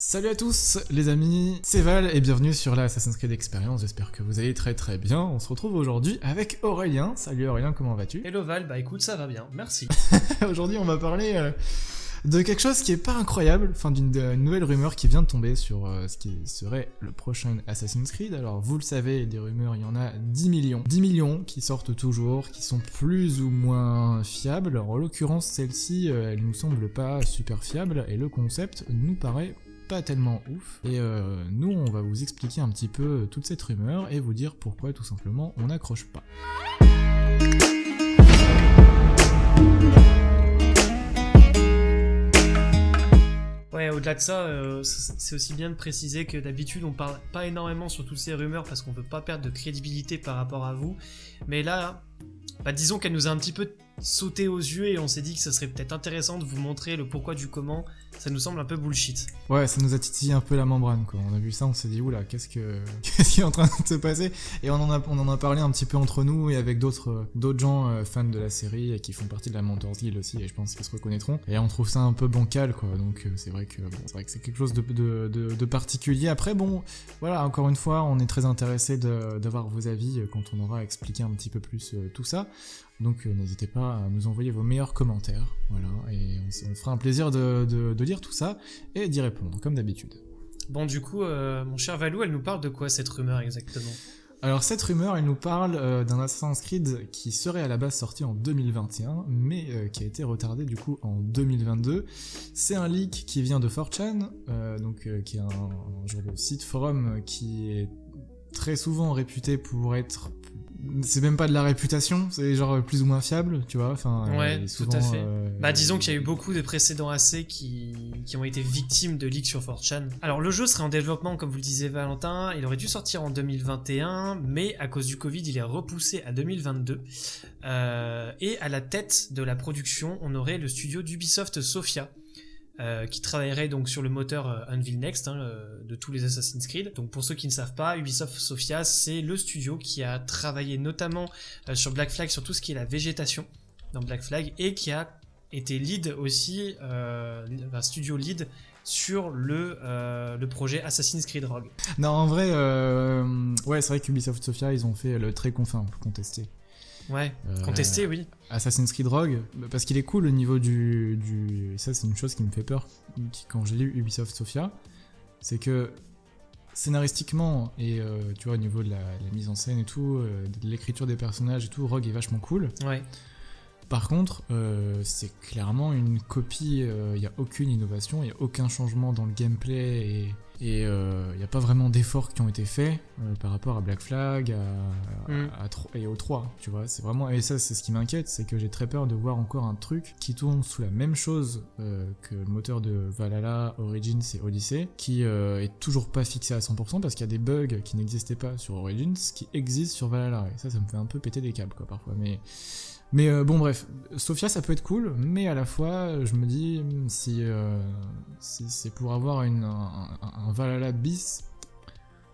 Salut à tous les amis, c'est Val et bienvenue sur la Assassin's Creed Experience, j'espère que vous allez très très bien. On se retrouve aujourd'hui avec Aurélien. Salut Aurélien, comment vas-tu? Hello Val, bah écoute ça va bien, merci. Aujourd'hui on va parler euh, de quelque chose qui est pas incroyable, enfin d'une nouvelle rumeur qui vient de tomber sur euh, ce qui serait le prochain Assassin's Creed. Alors vous le savez, des rumeurs, il y en a 10 millions. 10 millions qui sortent toujours, qui sont plus ou moins fiables. Alors, en l'occurrence celle-ci, euh, elle nous semble pas super fiable et le concept nous paraît pas tellement ouf. Et euh, nous, on va vous expliquer un petit peu toute cette rumeur et vous dire pourquoi tout simplement on n'accroche pas. Ouais, au-delà de ça, euh, c'est aussi bien de préciser que d'habitude on parle pas énormément sur toutes ces rumeurs parce qu'on veut pas perdre de crédibilité par rapport à vous. Mais là, bah, disons qu'elle nous a un petit peu sauté aux yeux et on s'est dit que ça serait peut-être intéressant de vous montrer le pourquoi du comment. Ça nous semble un peu bullshit. Ouais, ça nous a titillé un peu la membrane, quoi. On a vu ça, on s'est dit, oula, qu'est-ce que, qu'est-ce qui est en train de se passer? Et on en a, on en a parlé un petit peu entre nous et avec d'autres, euh, d'autres gens euh, fans de la série et qui font partie de la Mentors Guild aussi, et je pense qu'ils se reconnaîtront. Et on trouve ça un peu bancal, quoi. Donc euh, c'est vrai que, bon, c'est vrai que c'est quelque chose de, de, de, de particulier. Après, bon, voilà, encore une fois, on est très intéressé d'avoir vos avis quand on aura expliqué un petit peu plus tout ça. Donc euh, n'hésitez pas à nous envoyer vos meilleurs commentaires, voilà, et on, fera un plaisir de, de, de lire tout ça et d'y répondre, comme d'habitude. Bon, du coup, euh, mon cher Valou, elle nous parle de quoi cette rumeur exactement? Alors cette rumeur, elle nous parle euh, d'un Assassin's Creed qui serait à la base sorti en 2021, mais euh, qui a été retardé du coup en 2022. C'est un leak qui vient de 4chan, euh, donc qui est un, un genre de site forum qui est très souvent réputé pour être c'est même pas de la réputation, c'est genre plus ou moins fiable, tu vois. Enfin, Ouais, il est tout souvent, à fait. euh, Bah disons qu'il y a eu beaucoup de précédents AC qui, qui ont été victimes de leaks sur 4chan. Alors le jeu serait en développement comme vous le disiez Valentin, il aurait dû sortir en 2021 mais à cause du Covid il est repoussé à 2022. Euh, et à la tête de la production on aurait le studio d'Ubisoft Sofia. Euh, qui travaillerait donc sur le moteur euh, Unreal Next hein, euh, de tous les Assassin's Creed. Donc pour ceux qui ne savent pas, Ubisoft Sofia c'est le studio qui a travaillé notamment euh, sur Black Flag sur tout ce qui est la végétation dans Black Flag et qui a été lead aussi, euh, un studio lead sur le, euh, le projet Assassin's Creed Rogue. Non, en vrai, euh, ouais, c'est vrai qu'Ubisoft Sofia, ils ont fait le très confin, contesté. Ouais, Euh, contesté, oui. Assassin's Creed Rogue, parce qu'il est cool au niveau du, du... Ça, c'est une chose qui me fait peur quand j'ai lu Ubisoft Sofia. C'est que scénaristiquement et euh, tu vois au niveau de la, la mise en scène et tout, euh, de l'écriture des personnages et tout, Rogue est vachement cool. Ouais. Par contre, euh, c'est clairement une copie, il n'y a aucune innovation, il n'y a aucun changement dans le gameplay et il n'y a pas vraiment d'efforts qui ont été faits euh, par rapport à Black Flag à, Mm. à et au 3, tu vois. C'est vraiment, et ça c'est ce qui m'inquiète, c'est que j'ai très peur de voir encore un truc qui tourne sous la même chose euh, que le moteur de Valhalla, Origins et Odyssey, qui euh, est toujours pas fixé à 100% parce qu'il y a des bugs qui n'existaient pas sur Origins qui existent sur Valhalla. Et ça, ça me fait un peu péter des câbles quoi parfois. Mais mais euh, bon, bref, Sofia ça peut être cool, mais à la fois, je me dis, hmm, si, euh, c'est pour avoir une, un, un- Valhalla bis,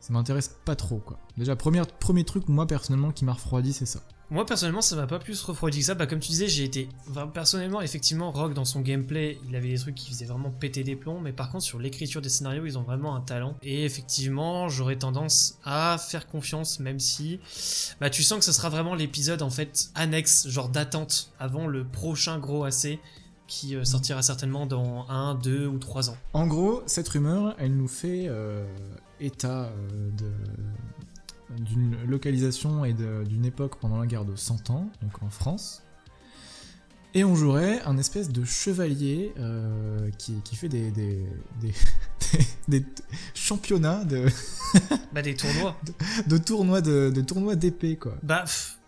ça m'intéresse pas trop, quoi. Déjà, premier, premier truc, moi, personnellement, qui m'a refroidi, c'est ça. Moi personnellement ça m'a pas plus refroidi que ça, bah comme tu disais j'ai été personnellement effectivement Rogue dans son gameplay il avait des trucs qui faisaient vraiment péter des plombs mais par contre sur l'écriture des scénarios ils ont vraiment un talent et effectivement j'aurais tendance à faire confiance même si bah tu sens que ce sera vraiment l'épisode en fait annexe genre d'attente avant le prochain gros AC qui euh, sortira certainement dans 1, 2 ou 3 ans. En gros, cette rumeur, elle nous fait euh, état euh, d'une localisation et d'une époque pendant la guerre de 100 ans, donc en France. Et on jouerait un espèce de chevalier euh, qui, qui fait des, des, des, des- des championnats de, Bah des tournois. de tournois de, de tournois d'épée, quoi. Bah, pff,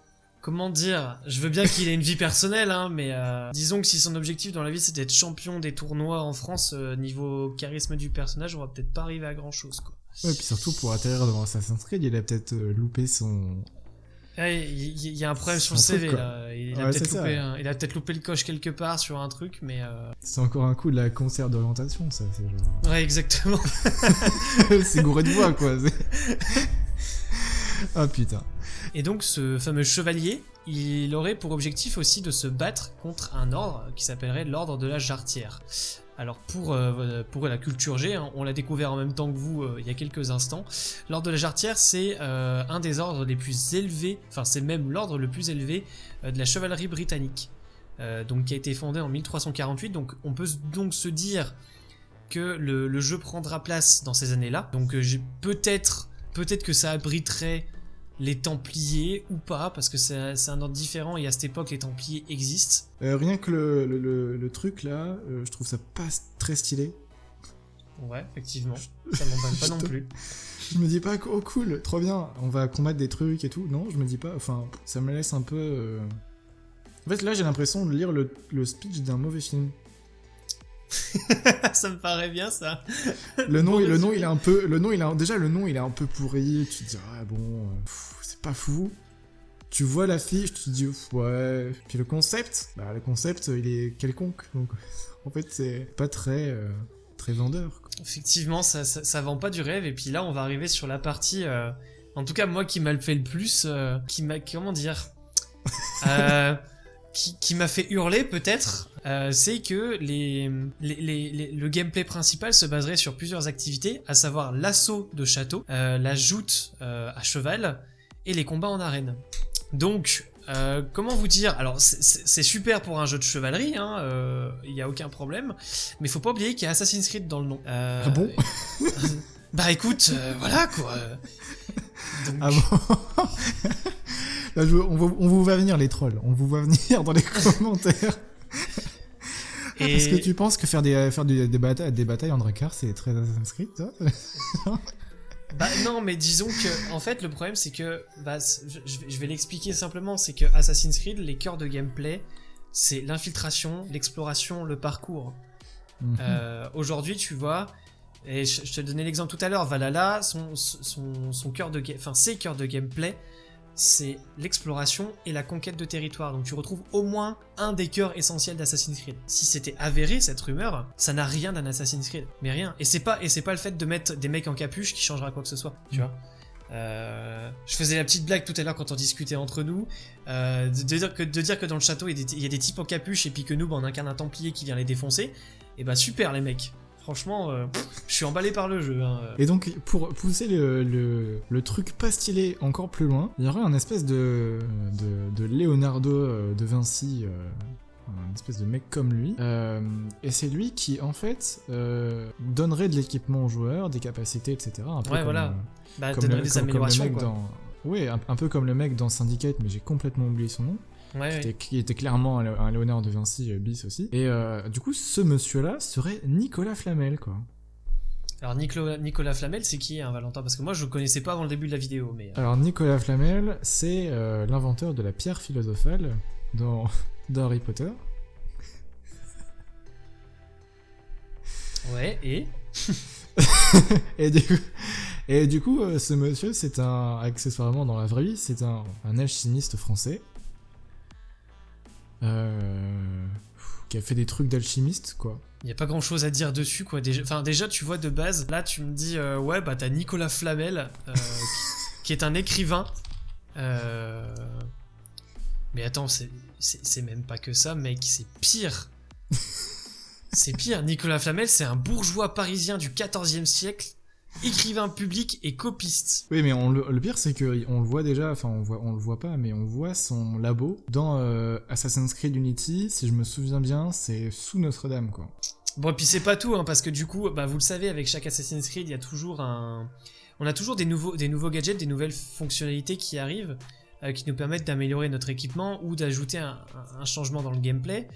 comment dire Je veux bien qu'il ait une vie personnelle, hein, mais euh, disons que si son objectif dans la vie c'est d'être champion des tournois en France, euh, niveau charisme du personnage, on va peut-être pas arriver à grand chose, quoi. Ouais, puis surtout pour atterrir devant Assassin's Creed, il a peut-être euh, loupé son. Ouais, Il y, il y a un problème sur le CV, truc, là. Il a Ouais, peut-être loupé, un- il a peut-être loupé le coche quelque part sur un truc, mais. euh, C'est encore un coup de la concert d'orientation, ça. C'est genre. Ouais, exactement. c'est gouré de voix, quoi. Ah putain. Et donc ce fameux chevalier, il aurait pour objectif aussi de se battre contre un ordre qui s'appellerait l'ordre de la jarretière. Alors pour, euh, pour la culture G, hein, on l'a découvert en même temps que vous euh, il y a quelques instants. L'ordre de la Jarretière, c'est euh, un des ordres les plus élevés, enfin c'est même l'ordre le plus élevé de la chevalerie britannique. donc qui a été fondé en 1348, donc on peut donc se dire que le, le jeu prendra place dans ces années-là. Donc peut-être peut-être que ça abriterait les Templiers ou pas, parce que c'est un ordre différent et à cette époque les Templiers existent. Euh, rien que le, le, truc là, euh, je trouve ça pas très stylé. Ouais, effectivement, ça m'embête pas non plus. Je me dis pas, oh cool, trop bien, on va combattre des trucs et tout. Non, je me dis pas, enfin, ça me laisse un peu. Euh, en fait, là j'ai l'impression de lire le speech d'un mauvais film. ça me paraît bien ça. Le nom, le nom, il est un peu, le nom, il a déjà le nom, il est un peu pourri. Tu te dis ah bon, c'est pas fou. Tu vois l'affiche, tu te dis ouais. Puis le concept, bah le concept, il est quelconque. Donc en fait, c'est pas très euh, très vendeur. Effectivement, ça, ça, vend pas du rêve. Et puis là, on va arriver sur la partie, euh, en tout cas moi qui m'a le fait le plus, euh, qui m'a comment dire. qui, m'a fait hurler peut-être, euh, c'est que les, le gameplay principal se baserait sur plusieurs activités, à savoir l'assaut de château, euh, la joute euh, à cheval et les combats en arène. Donc, comment vous dire? Alors, c'est super pour un jeu de chevalerie, il hein, n'y a aucun problème, mais il faut pas oublier qu'il y a Assassin's Creed dans le nom. ah bon? Bah écoute, voilà quoi. Ah bon? On, vous voit venir les trolls, on vous voit venir dans les commentaires. Est-ce que tu penses que faire des, faire des, batailles, des batailles en Drakkar, c'est très inscrit, toi? Bah non, mais disons que, en fait, le problème, c'est que, bah, je, vais l'expliquer simplement, c'est que Assassin's Creed, les cœurs de gameplay, c'est l'infiltration, l'exploration, le parcours. Mhm. Euh, aujourd'hui, tu vois, et je, te donnais l'exemple tout à l'heure, Valhalla, son, son, son cœur de, enfin, ses cœurs de gameplay, c'est l'exploration et la conquête de territoire. Donc tu retrouves au moins un des cœurs essentiels d'Assassin's Creed. Si c'était avéré cette rumeur, ça n'a rien d'un Assassin's Creed, mais rien. Et c'est pas et c'est pas le fait de mettre des mecs en capuche qui changera quoi que ce soit, tu vois. Euh, je faisais la petite blague tout à l'heure quand on discutait entre nous, euh, de, dire que, de dire que dans le château il y, a des, types en capuche et puis que nous bah, on incarne un templier qui vient les défoncer. Et bah super les mecs, Franchement, euh, je suis emballé par le jeu. Hein. Et donc, pour pousser le, le, truc pas stylé encore plus loin, il y aurait un espèce de, de, Leonardo euh, de Vinci, euh, un espèce de mec comme lui. et c'est lui qui, en fait, donnerait de l'équipement aux joueurs, des capacités, etc. Un peu ouais, voilà. Bah, donnerait des améliorations. quoi. Oui, un, peu comme le mec dans Syndicate, mais j'ai complètement oublié son nom qui, était, clairement un Léonard de Vinci euh, bis aussi. Et euh, du coup, ce monsieur-là serait Nicolas Flamel, quoi. Alors Nicolas, Nicolas Flamel, c'est qui un hein, Valentin? Parce que moi je le connaissais pas avant le début de la vidéo. Mais... Euh. Alors Nicolas Flamel, c'est l'inventeur de la pierre philosophale dans, dans Harry Potter. Ouais, et? Et du coup, et du coup ce monsieur, c'est un, accessoirement dans la vraie vie, c'est un, un alchimiste français euh, qui a fait des trucs d'alchimiste, quoi. Il n'y a pas grand chose à dire dessus, quoi. Déjà, enfin, déjà, tu vois, de base, là, tu me dis, euh, ouais, bah, t'as Nicolas Flamel, euh, qui, est un écrivain. Mais attends, c'est même pas que ça, mec, c'est pire. c'est pire. Nicolas Flamel, c'est un bourgeois parisien du 14e siècle écrivain public et copiste. Oui, mais on, le, pire, c'est que on le voit déjà, enfin, on, voit, on le voit pas, mais on voit son labo dans euh, Assassin's Creed Unity, si je me souviens bien, c'est sous Notre-Dame, quoi. Bon, et puis c'est pas tout, hein, parce que du coup, bah, vous le savez, avec chaque Assassin's Creed, il y a toujours un. On a toujours des nouveaux, des nouveaux gadgets, des nouvelles fonctionnalités qui arrivent, euh, qui nous permettent d'améliorer notre équipement ou d'ajouter un, changement dans le gameplay.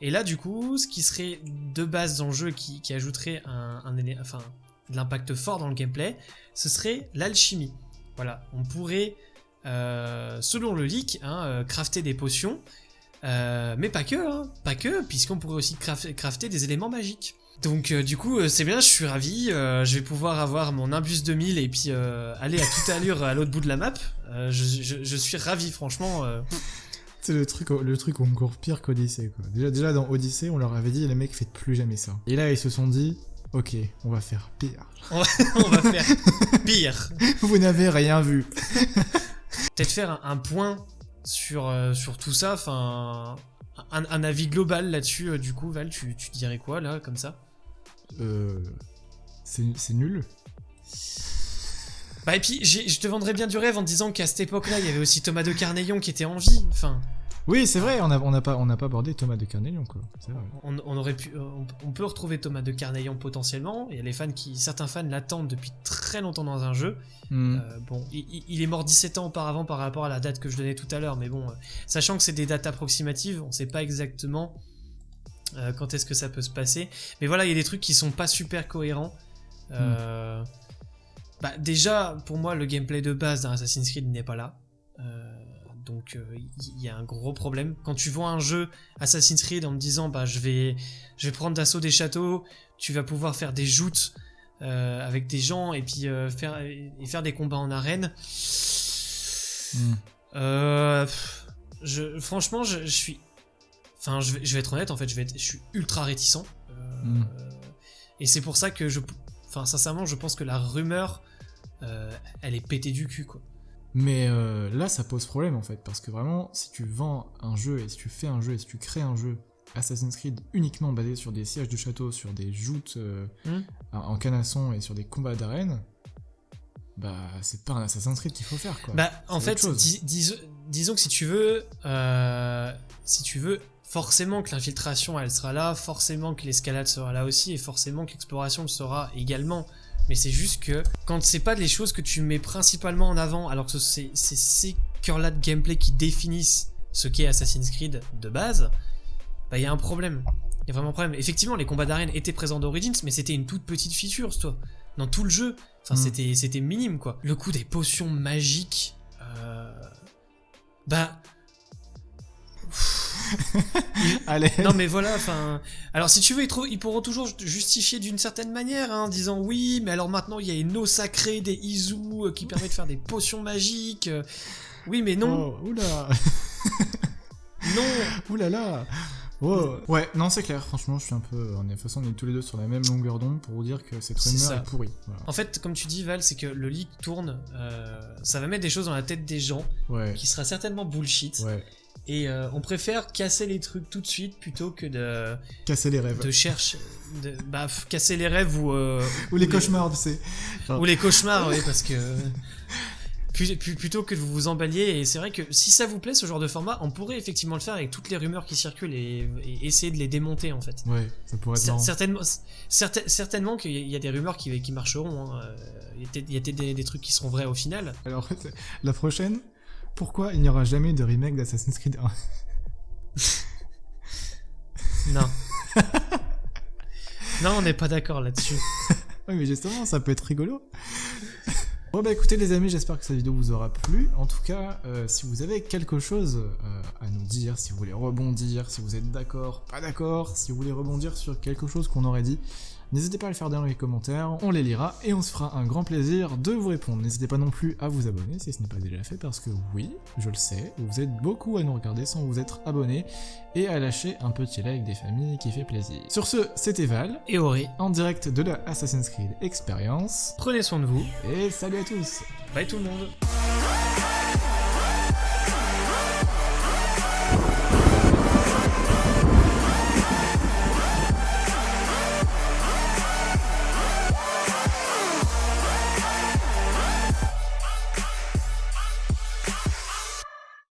Et là, du coup, ce qui serait de base dans le jeu, qui, ajouterait un, un, enfin, de l'impact fort dans le gameplay, ce serait l'alchimie. Voilà, on pourrait, euh, selon le leak, hein, euh, crafter des potions, euh, mais pas que, hein, pas que, puisqu'on pourrait aussi crafter des éléments magiques. Donc du coup, c'est bien, je suis ravi, je vais pouvoir avoir mon Imbus 2000 et puis aller à toute allure à l'autre bout de la map. Je, suis ravi, franchement. C'est le truc, le truc encore pire qu'Odyssey. Déjà, déjà dans Odyssey, on leur avait dit les mecs faites plus jamais ça. Et là, ils se sont dit Ok, on va faire pire. on va faire pire. Vous n'avez rien vu. Peut-être faire un, point sur, euh, sur tout ça, enfin un, un avis global là-dessus, euh, du coup, Val, tu, tu dirais quoi là, comme ça? Euh, c'est nul. Bah et puis je te vendrais bien du rêve en te disant qu'à cette époque-là, il y avait aussi Thomas de Carneillon qui était en vie. Enfin, Oui, c'est vrai, on n'a on a pas, on n'a pas abordé Thomas de quoi. Vrai. on, on aurait pu, euh, on, on peut retrouver Thomas de Carneillon potentiellement. Il y a les fans qui, certains fans l'attendent depuis très longtemps dans un jeu. Hmm. Euh, bon, il, est mort 17 ans auparavant par rapport à la date que je donnais tout à l'heure, mais bon, euh, sachant que c'est des dates approximatives, on sait pas exactement euh, quand est-ce que ça peut se passer. Mais voilà, il y a des trucs qui sont pas super cohérents. Euh, bah, déjà, pour moi, le gameplay de base d'un Assassin's Creed n'est pas là. Euh, donc euh, il y, y a un gros problème. Quand tu vois un jeu Assassin's Creed en me disant bah je vais je vais prendre d'assaut des châteaux, tu vas pouvoir faire des joutes euh, avec des gens et puis euh, faire et faire des combats en arène. Hmm. Euh, je, franchement, je, je suis. Enfin, je vais, je vais être honnête, en fait, je, vais être- je suis ultra réticent. Euh, Mm. Et c'est pour ça que je. Enfin, sincèrement, je pense que la rumeur, euh, elle est pétée du cul, quoi. Mais euh, là, ça pose problème en fait, parce que vraiment, si tu vends un jeu et si tu fais un jeu et si tu crées un jeu Assassin's Creed uniquement basé sur des sièges de château, sur des joutes euh, Hmm. en canasson et sur des combats d'arène, bah c'est pas un Assassin's Creed qu'il faut faire quoi. Bah, en fait, dis- dis- disons que si tu veux, euh, si tu veux, forcément que l'infiltration elle sera là, forcément que l'escalade sera là aussi, et forcément que l'exploration le sera également. Mais c'est juste que quand c'est pas les choses que tu mets principalement en avant, alors que c'est ces cœurs-là de gameplay qui définissent ce qu'est Assassin's Creed de base, bah il y a un problème. Il y a vraiment un problème. Effectivement, les combats d'arène étaient présents d'Origins, mais c'était une toute petite feature, toi. Dans tout le jeu. Enfin, Mm. c'était, c'était minime, quoi. Le coup des potions magiques. euh, Bah. Allez, Non, mais voilà, enfin. Alors, si tu veux, ils, trou- ils pourront toujours justifier d'une certaine manière, hein, en disant oui, mais alors maintenant, il y a une eau sacrée des Izu euh, qui permet de faire des potions magiques. euh. Oui, mais non, Oh, oula, non. oulala. Oh. Ouais, non, c'est clair, franchement, je suis un peu. Est, toute façon, on est tous les deux sur la même longueur d'onde pour vous dire que cette C'est rumeur ça. est pourrie. Voilà. En fait, comme tu dis, Val, c'est que le leak tourne, euh, ça va mettre des choses dans la tête des gens Ouais, qui sera certainement bullshit. ouais. Et euh, on préfère casser les trucs tout de suite plutôt que de, Casser les rêves. de chercher. De, bah, casser les rêves ou. euh, Ou les cauchemars, tu sais. Ou les cauchemars, oui, parce que. Plutôt que de vous vous emballiez, et c'est vrai que si ça vous plaît ce genre de format, on pourrait effectivement le faire avec toutes les rumeurs qui circulent et, et essayer de les démonter en fait. Ouais, ça pourrait être marrant. certainement, certain- certainement qu'il y a- des rumeurs qui, qui marcheront. hein. Euh, Il y a peut-être- il y a peut-être des, des trucs qui seront vrais au final. Alors, la prochaine, pourquoi il n'y aura jamais de remake d'Assassin's Creed 1 Non. non, on n'est pas d'accord là-dessus. Oui, mais justement, ça peut être rigolo. Bon bah écoutez les amis, j'espère que cette vidéo vous aura plu. En tout cas, euh, si vous avez quelque chose euh, à nous dire, si vous voulez rebondir, si vous êtes d'accord, pas d'accord, si vous voulez rebondir sur quelque chose qu'on aurait dit, n'hésitez pas à le faire dans les commentaires, on les lira et on se fera un grand plaisir de vous répondre. N'hésitez pas non plus à vous abonner si ce n'est pas déjà fait parce que oui, je le sais, vous êtes beaucoup à nous regarder sans vous être abonné et à lâcher un petit like des familles qui fait plaisir. Sur ce, c'était Val, Et Auré, en direct de la Assassin's Creed Experience. prenez soin de vous. Et salut à tous Bye tout le monde.